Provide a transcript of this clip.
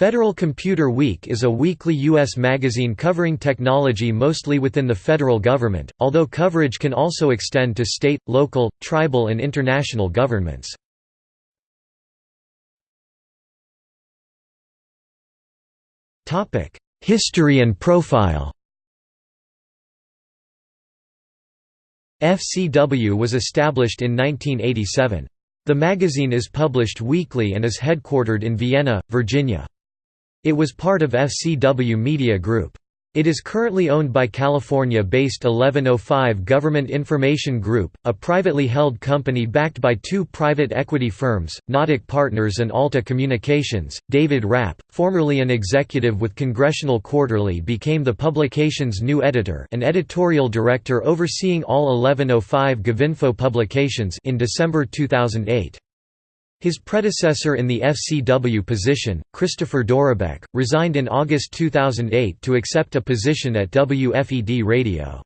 Federal Computer Week is a weekly U.S. magazine covering technology mostly within the federal government, although coverage can also extend to state, local, tribal and international governments. History and profile FCW was established in 1987. The magazine is published weekly and is headquartered in Vienna, Virginia. It was part of FCW Media Group. It is currently owned by California-based 1105 Government Information Group, a privately held company backed by two private equity firms, Nautic Partners and Alta Communications. David Rapp, formerly an executive with Congressional Quarterly became the publication's new editor and editorial director overseeing all 1105 GovInfo publications in December 2008. His predecessor in the FCW position, Christopher Dorobek, resigned in August 2008 to accept a position at WFED Radio.